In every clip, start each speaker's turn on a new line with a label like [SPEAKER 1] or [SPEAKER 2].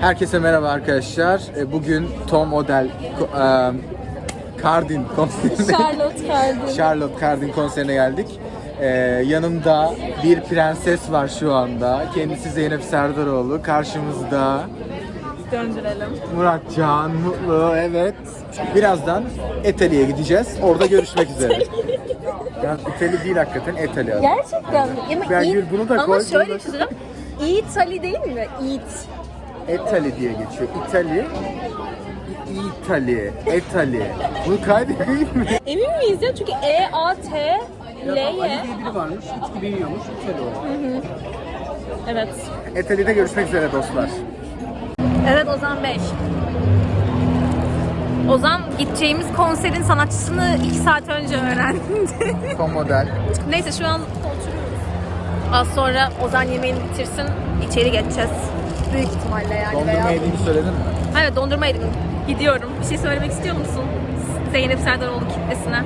[SPEAKER 1] Herkese merhaba arkadaşlar. E, Bugün Tom Odell e, Cardin konserine
[SPEAKER 2] Charlotte Cardin.
[SPEAKER 1] Charlotte Cardin konserine geldik. E, yanımda bir prenses var şu anda. Kendisi Zeynep Serdaroğlu. Karşımızda
[SPEAKER 2] Döndürelim.
[SPEAKER 1] Murat Can Mutlu. Evet. Birazdan Etali'ye gideceğiz. Orada görüşmek üzere. Yani İtali değil hakikaten Etali adı.
[SPEAKER 2] Gerçekten mi? Ama,
[SPEAKER 1] Ben
[SPEAKER 2] İ-
[SPEAKER 1] Gül bunu da
[SPEAKER 2] Ama
[SPEAKER 1] koy,
[SPEAKER 2] şöyle
[SPEAKER 1] bunu da-
[SPEAKER 2] değil mi? İt.
[SPEAKER 1] Etali diye geçiyor. İtali. İtali. Etali. Bunu kaydedeyim mi?
[SPEAKER 2] Emin miyiz ya? Çünkü E, A, T, L, Y.
[SPEAKER 1] biri varmış. İçki biliyormuş. İtali o.
[SPEAKER 2] Evet.
[SPEAKER 1] Etali'de görüşmek üzere dostlar.
[SPEAKER 2] Evet Ozan Bey. Ozan gideceğimiz konserin sanatçısını iki saat önce öğrendi.
[SPEAKER 1] Son model.
[SPEAKER 2] Neyse şu an oturuyoruz. Az sonra Ozan yemeğini bitirsin, içeri geçeceğiz. Büyük ihtimalle yani
[SPEAKER 1] Dondurma
[SPEAKER 2] veya...
[SPEAKER 1] yediğini söyledin mi?
[SPEAKER 2] Evet dondurma yedim. Gidiyorum. Bir şey söylemek istiyor musun? Zeynep Serdaroğlu kitlesine.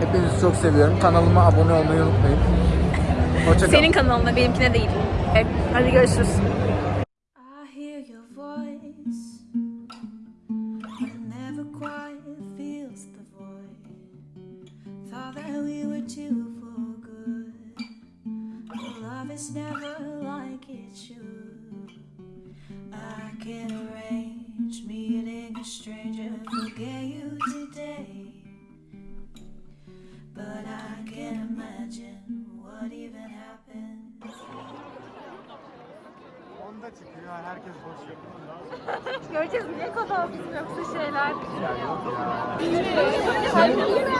[SPEAKER 1] Hepinizi çok seviyorum. Kanalıma abone olmayı unutmayın. Hoşçakalın.
[SPEAKER 2] Senin kanalına, benimkine değil. Evet, hadi görüşürüz.
[SPEAKER 3] That we were two
[SPEAKER 1] çıkıyor. Herkes boş yapıyor.
[SPEAKER 2] Göreceğiz niye kadarsız yoksa şeyler.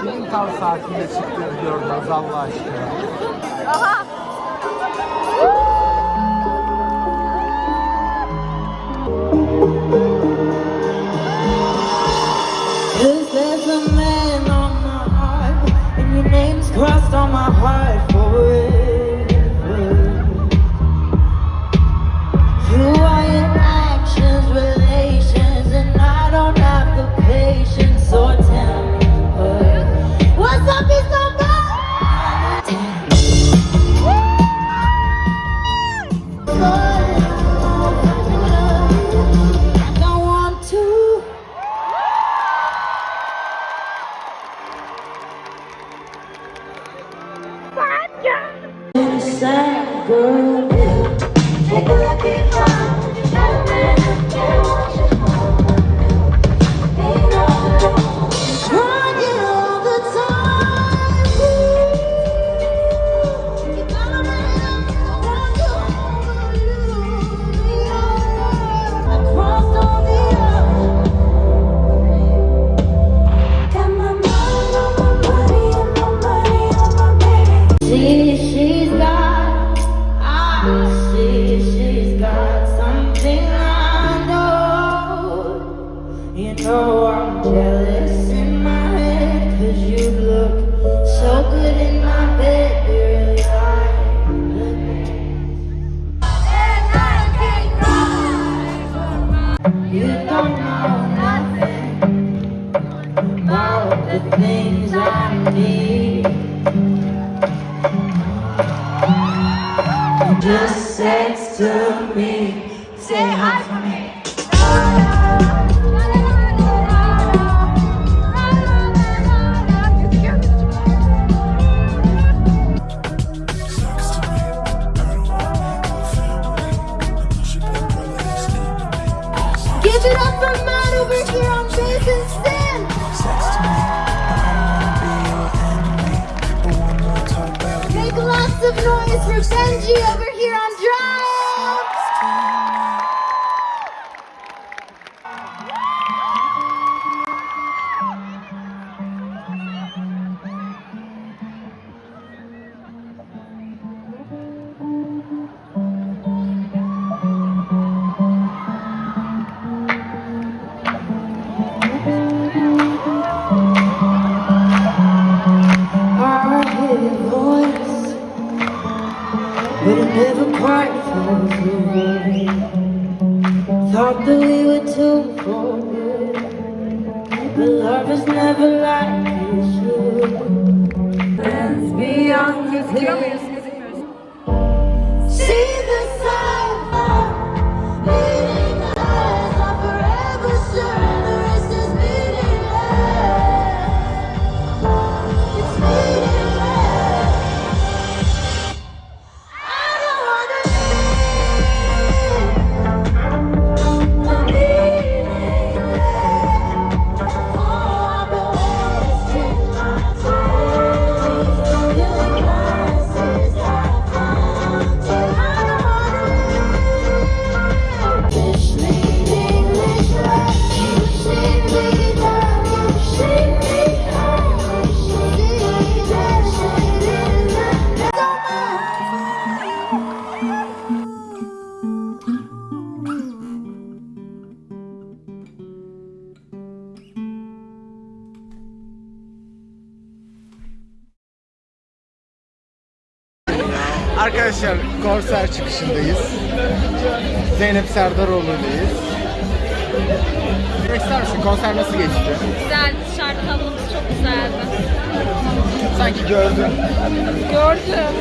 [SPEAKER 1] Kimin tam saatinde çıktığını gördünüz Allah aşkına.
[SPEAKER 2] Aha!
[SPEAKER 3] Sad girl. Take a look at about the things I need. Just sex to me, say hi for me. Give it up for Matt over here on bass noise for Benji over here on drums. Thought that we were too good But love is never like it should. Beyond
[SPEAKER 1] Arkadaşlar konser çıkışındayız. Zeynep Serdaroğlu'ydayız. Ne ister misin? Konser nasıl geçti?
[SPEAKER 2] Güzel, dışarıda havamız çok güzeldi.
[SPEAKER 1] Sanki gördün.
[SPEAKER 2] Gördüm.